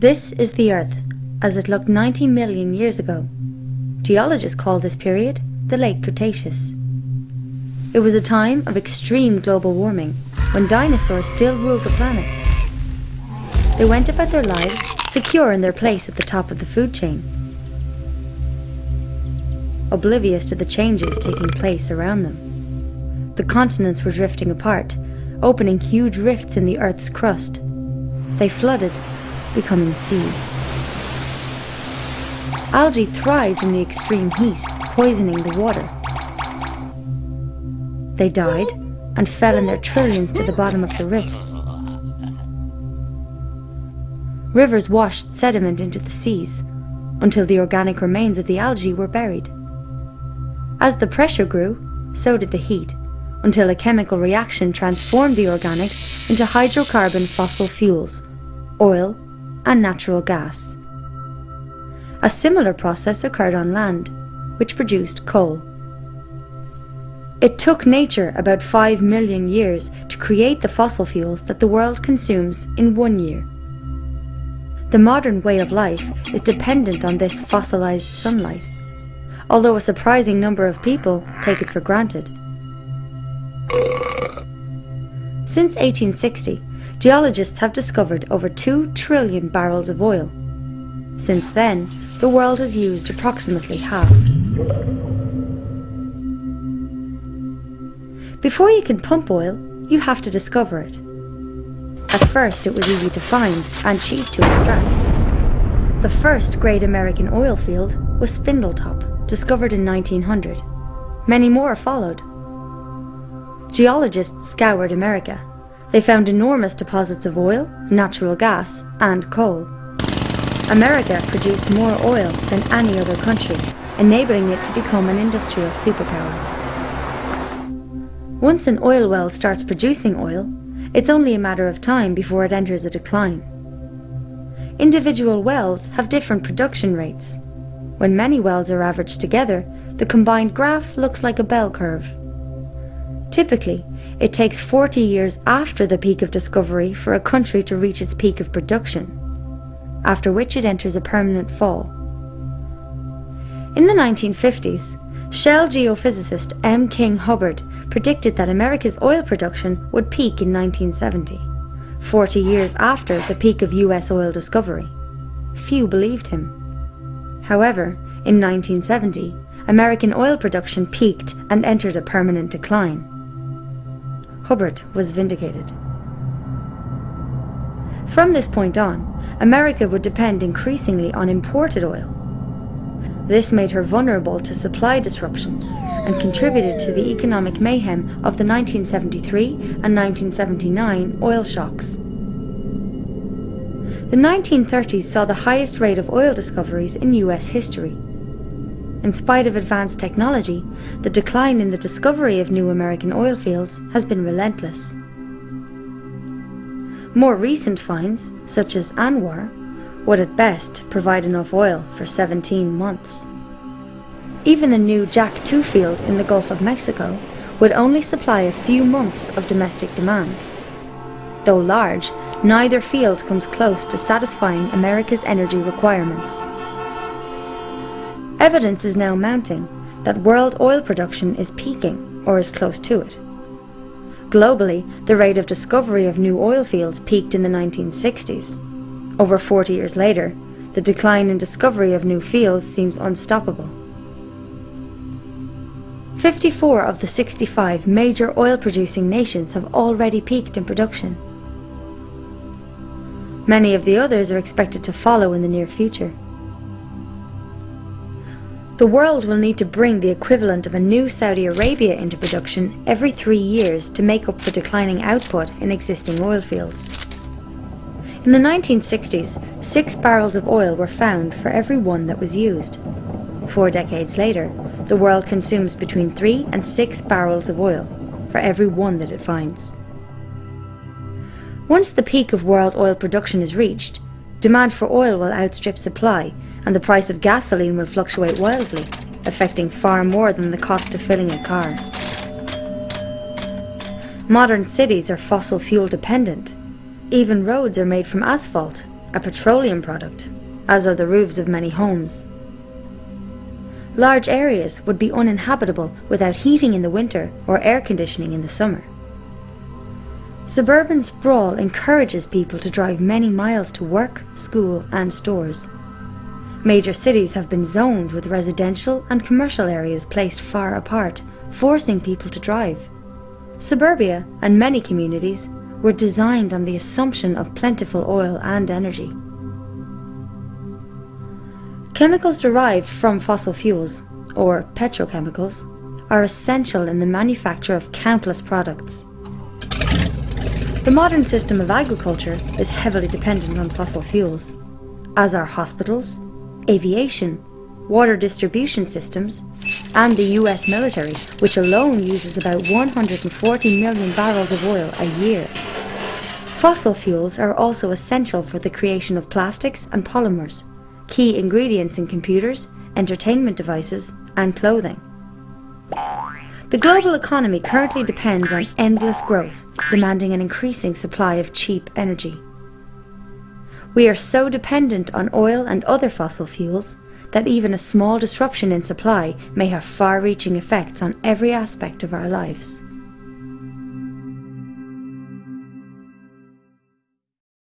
This is the Earth, as it looked 90 million years ago. Geologists call this period the Late Cretaceous. It was a time of extreme global warming, when dinosaurs still ruled the planet. They went about their lives secure in their place at the top of the food chain, oblivious to the changes taking place around them. The continents were drifting apart, opening huge rifts in the Earth's crust. They flooded becoming seas. Algae thrived in the extreme heat, poisoning the water. They died and fell in their trillions to the bottom of the rifts. Rivers washed sediment into the seas until the organic remains of the algae were buried. As the pressure grew, so did the heat, until a chemical reaction transformed the organics into hydrocarbon fossil fuels, oil, and natural gas. A similar process occurred on land, which produced coal. It took nature about 5 million years to create the fossil fuels that the world consumes in one year. The modern way of life is dependent on this fossilized sunlight, although a surprising number of people take it for granted. Since 1860, geologists have discovered over 2 trillion barrels of oil. Since then, the world has used approximately half. Before you can pump oil, you have to discover it. At first, it was easy to find and cheap to extract. The first great American oil field was Spindletop, discovered in 1900. Many more followed. Geologists scoured America they found enormous deposits of oil, natural gas and coal. America produced more oil than any other country, enabling it to become an industrial superpower. Once an oil well starts producing oil, it's only a matter of time before it enters a decline. Individual wells have different production rates. When many wells are averaged together, the combined graph looks like a bell curve. Typically, it takes 40 years after the peak of discovery for a country to reach its peak of production, after which it enters a permanent fall. In the 1950s, Shell geophysicist M. King Hubbert predicted that America's oil production would peak in 1970, 40 years after the peak of US oil discovery. Few believed him. However, in 1970, American oil production peaked and entered a permanent decline. Hubbert was vindicated. From this point on, America would depend increasingly on imported oil. This made her vulnerable to supply disruptions and contributed to the economic mayhem of the 1973 and 1979 oil shocks. The 1930s saw the highest rate of oil discoveries in US history. In spite of advanced technology, the decline in the discovery of new American oil fields has been relentless. More recent finds, such as ANWR, would at best provide enough oil for 17 months. Even the new Jack 2 field in the Gulf of Mexico would only supply a few months of domestic demand. Though large, neither field comes close to satisfying America's energy requirements. Evidence is now mounting that world oil production is peaking or is close to it. Globally, the rate of discovery of new oil fields peaked in the 1960s. Over 40 years later, the decline in discovery of new fields seems unstoppable. 54 of the 65 major oil producing nations have already peaked in production. Many of the others are expected to follow in the near future. The world will need to bring the equivalent of a new Saudi Arabia into production every three years to make up for declining output in existing oil fields. In the 1960s, six barrels of oil were found for every one that was used. Four decades later, the world consumes between three and six barrels of oil for every one that it finds. Once the peak of world oil production is reached, demand for oil will outstrip supply and the price of gasoline will fluctuate wildly, affecting far more than the cost of filling a car. Modern cities are fossil fuel dependent. Even roads are made from asphalt, a petroleum product, as are the roofs of many homes. Large areas would be uninhabitable without heating in the winter or air conditioning in the summer. Suburban sprawl encourages people to drive many miles to work, school and stores. Major cities have been zoned with residential and commercial areas placed far apart, forcing people to drive. Suburbia and many communities were designed on the assumption of plentiful oil and energy. Chemicals derived from fossil fuels, or petrochemicals, are essential in the manufacture of countless products. The modern system of agriculture is heavily dependent on fossil fuels, as are hospitals, aviation, water distribution systems, and the US military, which alone uses about 140 million barrels of oil a year. Fossil fuels are also essential for the creation of plastics and polymers, key ingredients in computers, entertainment devices, and clothing. The global economy currently depends on endless growth, demanding an increasing supply of cheap energy. We are so dependent on oil and other fossil fuels that even a small disruption in supply may have far-reaching effects on every aspect of our lives.